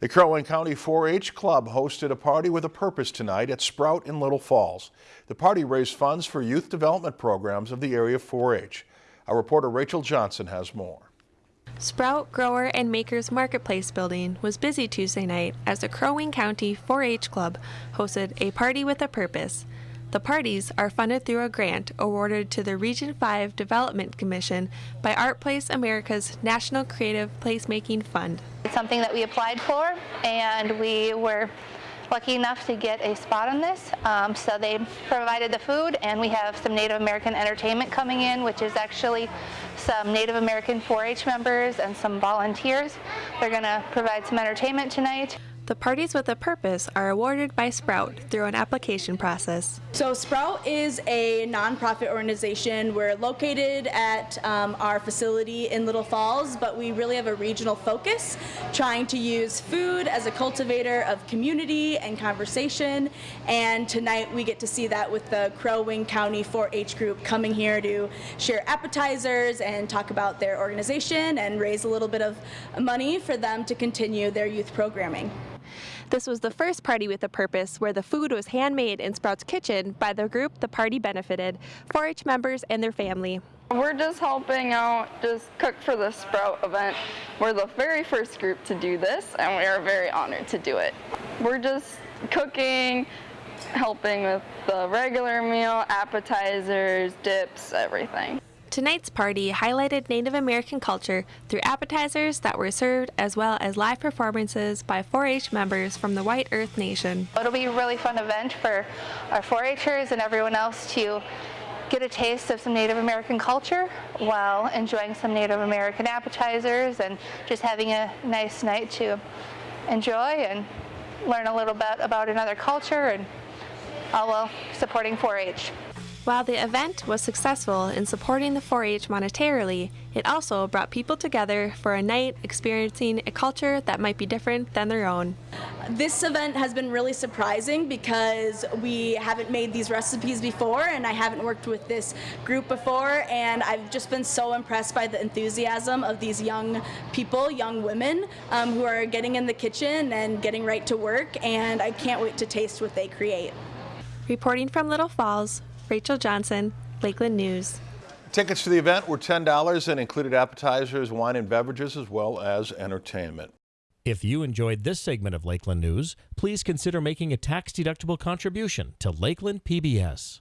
The Crow Wing County 4-H Club hosted a party with a purpose tonight at Sprout in Little Falls. The party raised funds for youth development programs of the area 4-H. Our reporter Rachel Johnson has more. Sprout Grower and Makers Marketplace building was busy Tuesday night as the Crow Wing County 4-H Club hosted a party with a purpose. The parties are funded through a grant awarded to the Region 5 Development Commission by ArtPlace America's National Creative Placemaking Fund. It's something that we applied for and we were lucky enough to get a spot on this. Um, so they provided the food and we have some Native American entertainment coming in, which is actually some Native American 4-H members and some volunteers. They're going to provide some entertainment tonight. The parties with a purpose are awarded by Sprout through an application process. So Sprout is a nonprofit organization. We're located at um, our facility in Little Falls, but we really have a regional focus, trying to use food as a cultivator of community and conversation. And tonight we get to see that with the Crow Wing County 4-H group coming here to share appetizers and talk about their organization and raise a little bit of money for them to continue their youth programming. This was the first party with a purpose where the food was handmade in Sprout's kitchen by the group the party benefited, 4-H members and their family. We're just helping out, just cook for the Sprout event. We're the very first group to do this and we are very honored to do it. We're just cooking, helping with the regular meal, appetizers, dips, everything. Tonight's party highlighted Native American culture through appetizers that were served as well as live performances by 4-H members from the White Earth Nation. It'll be a really fun event for our 4-Hers and everyone else to get a taste of some Native American culture while enjoying some Native American appetizers and just having a nice night to enjoy and learn a little bit about another culture and all while supporting 4-H. While the event was successful in supporting the 4-H monetarily, it also brought people together for a night experiencing a culture that might be different than their own. This event has been really surprising because we haven't made these recipes before and I haven't worked with this group before and I've just been so impressed by the enthusiasm of these young people, young women um, who are getting in the kitchen and getting right to work and I can't wait to taste what they create. Reporting from Little Falls, Rachel Johnson, Lakeland News. Tickets to the event were $10 and included appetizers, wine and beverages, as well as entertainment. If you enjoyed this segment of Lakeland News, please consider making a tax-deductible contribution to Lakeland PBS.